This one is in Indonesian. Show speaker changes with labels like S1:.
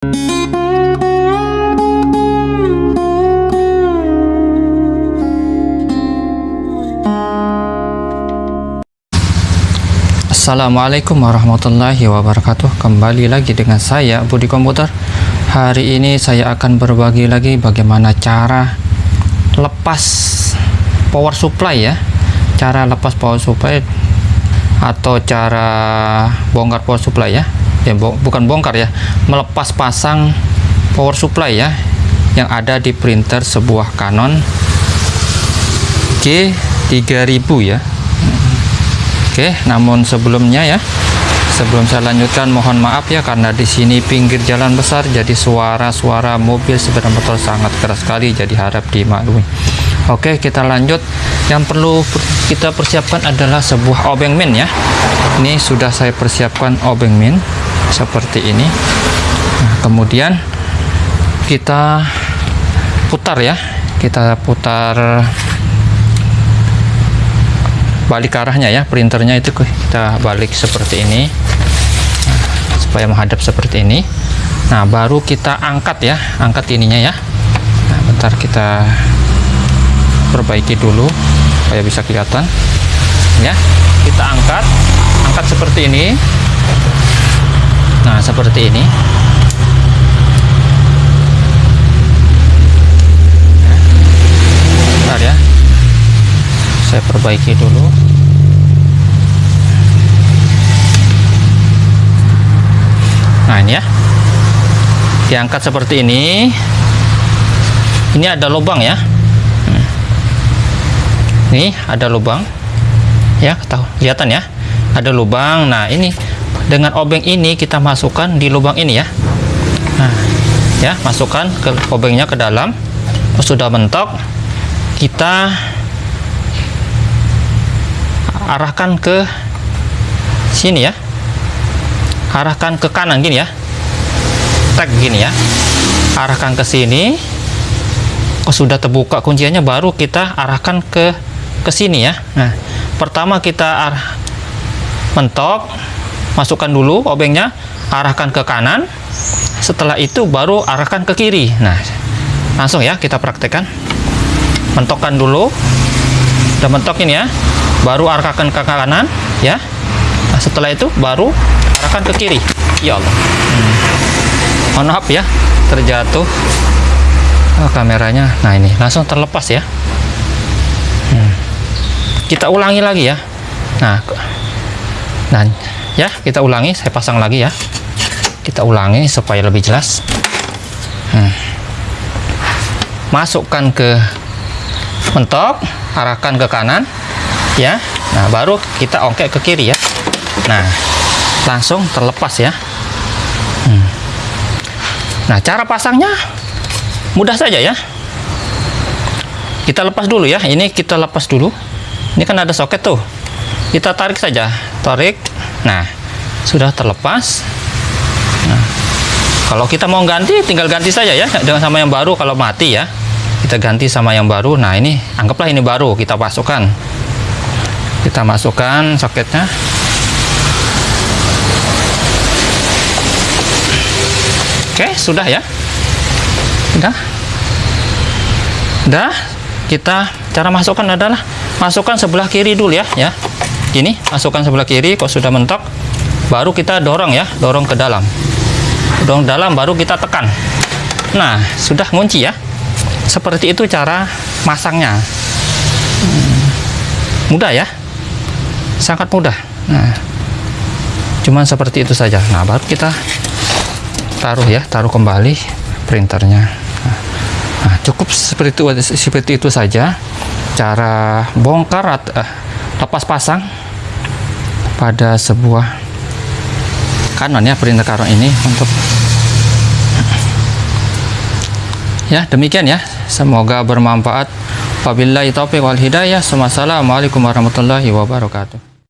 S1: Assalamualaikum warahmatullahi wabarakatuh. Kembali lagi dengan saya Budi Komputer. Hari ini saya akan berbagi lagi bagaimana cara lepas power supply ya. Cara lepas power supply Atau cara bongkar power supply ya ya bo Bukan bongkar ya Melepas pasang power supply ya Yang ada di printer sebuah Canon G3000 ya Oke, namun sebelumnya ya, sebelum saya lanjutkan mohon maaf ya karena di sini pinggir jalan besar jadi suara-suara mobil sepeda motor sangat keras sekali jadi harap dimaklumi. Oke, kita lanjut. Yang perlu kita persiapkan adalah sebuah obeng min ya. Ini sudah saya persiapkan obeng min seperti ini. Nah, kemudian kita putar ya. Kita putar balik arahnya ya. Printernya itu kita balik seperti ini. Nah, supaya menghadap seperti ini. Nah baru kita angkat ya. Angkat ininya ya. Nah, bentar kita perbaiki dulu supaya bisa kelihatan. Ya kita angkat. Angkat seperti ini seperti ini. Bentar ya. Saya perbaiki dulu. Nah ini ya. Diangkat seperti ini. Ini ada lubang ya. Ini ada lubang. Ya tahu kelihatan ya. Ada lubang. Nah ini dengan obeng ini kita masukkan di lubang ini ya. Nah ya masukkan ke obengnya ke dalam. Sudah mentok kita arahkan ke sini ya. Arahkan ke kanan gini ya. Tag gini ya. Arahkan ke sini. Oh sudah terbuka kunciannya baru kita arahkan ke ke sini ya. Nah pertama kita arah mentok masukkan dulu obengnya arahkan ke kanan. Setelah itu baru arahkan ke kiri. Nah langsung ya kita praktekkan. Mentokkan dulu. Udah mentok ini ya. Baru arahkan ke kanan ya. Nah, setelah itu baru arahkan ke kiri. Ya Allah. Hmm. mohon maaf ya terjatuh. Oh, kameranya. Nah ini langsung terlepas ya. Hmm. kita ulangi lagi ya. Nah dan ya kita ulangi saya pasang lagi ya. Kita ulangi supaya lebih jelas. Hmm. masukkan ke mentok arahkan ke kanan ya. Nah baru kita ongkek ke kiri ya. Nah langsung terlepas ya. Hmm. nah cara pasangnya mudah saja ya. Kita lepas dulu ya. Ini kita lepas dulu. Ini kan ada soket tuh. Kita tarik saja. Tarik nah sudah terlepas. Nah, kalau kita mau ganti tinggal ganti saja ya. Dengan sama yang baru kalau mati ya kita ganti sama yang baru. Nah ini anggaplah ini baru kita masukkan. Kita masukkan soketnya oke sudah ya. Sudah. Sudah. Kita cara masukkan adalah masukkan sebelah kiri dulu ya ya gini masukkan sebelah kiri kok sudah mentok baru kita dorong ya dorong ke dalam. Dorong dalam baru kita tekan. Nah sudah ngunci ya. Seperti itu cara masangnya. Mudah ya. Sangat mudah. Nah cuman seperti itu saja. Nah baru kita taruh ya taruh kembali printernya. Nah, nah cukup seperti itu seperti itu saja cara bongkar atau eh, lepas pasang pada sebuah Canon ya printer Canon ini untuk ya demikian ya. Semoga bermanfaat. Wabillahi taufiq wal hidayah. Wassalamualaikum warahmatullahi wabarakatuh